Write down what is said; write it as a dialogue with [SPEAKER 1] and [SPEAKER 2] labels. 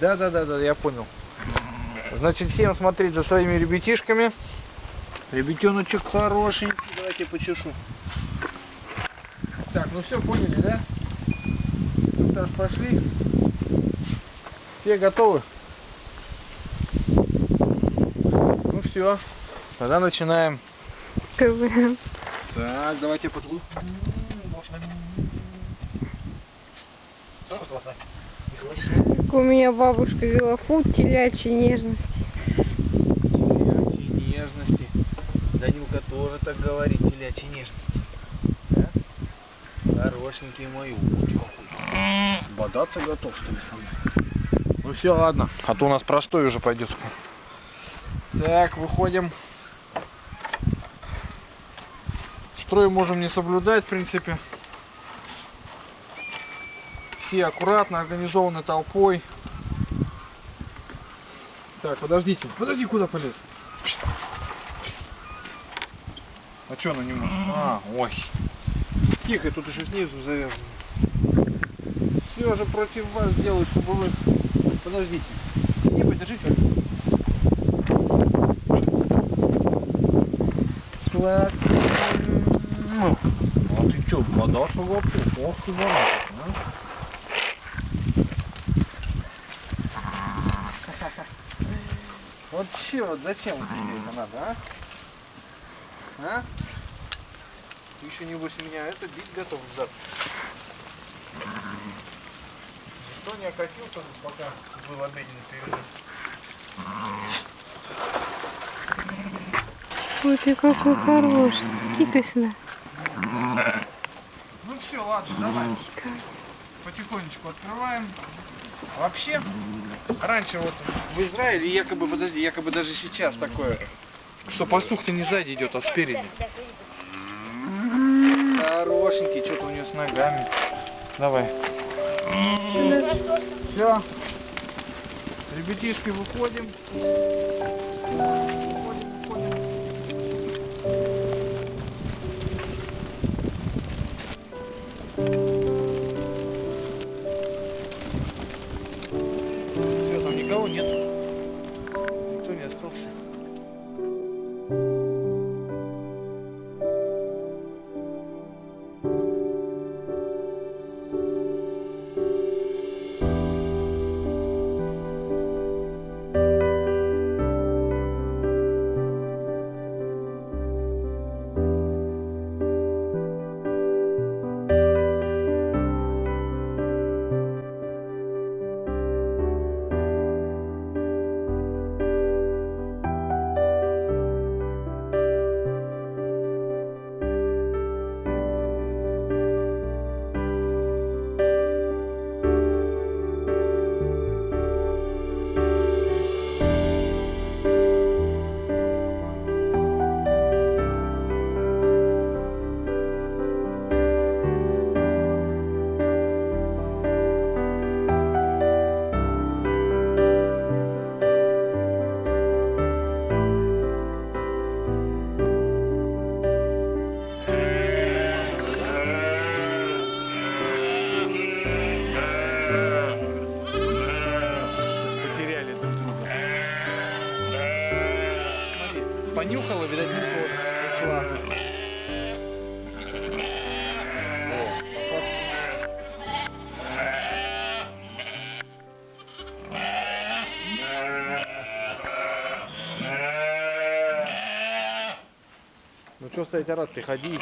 [SPEAKER 1] Да, да, да, да, я понял. Значит, всем смотреть за своими ребятишками. Ребятеночек хорошенький. Давайте почешу. Так, ну все, поняли, да? Инструктаж пошли. Все готовы? Ну все, тогда начинаем.
[SPEAKER 2] КВН.
[SPEAKER 1] Так, давайте потлу.
[SPEAKER 2] Как у меня бабушка вела фут телячьей нежности.
[SPEAKER 1] Телячьей нежности. Данилка тоже так говорит, телячьей нежности. Да? Хорошенький мой умничка какой. Бодаться готов, что ли, со мной? Ну все, ладно. А то у нас простой уже пойдет. Так, выходим. Строй можем не соблюдать, в принципе. Все аккуратно, организованы толпой. Так, подождите. Подожди, куда полез? А что она не может? А, ой. Тихо, тут еще снизу завязано. Все же против вас делают, чтобы вы... Подождите. Не подержите. Сладкий. Ну, а ты что, бодаться готов? Ох ты, барашек, а? Вот че, вот зачем тебе это надо, а? А? Ты еще небось меня это бить готов зад. Никто не окатил, пока был обеденный перерыв.
[SPEAKER 2] Ой, ты какой хороший. Иди сюда.
[SPEAKER 1] Ну все, ладно, давай. Потихонечку открываем. Вообще, раньше вот в Израиле якобы, подожди, якобы даже сейчас такое, что пастух-то не сзади идет, а спереди. Хорошенький, что-то у нее с ногами. Давай. Все. Ребятишки, выходим. Никого нет. Понюхала, видать, муха ушла. Ну что стоять, орать, приходи.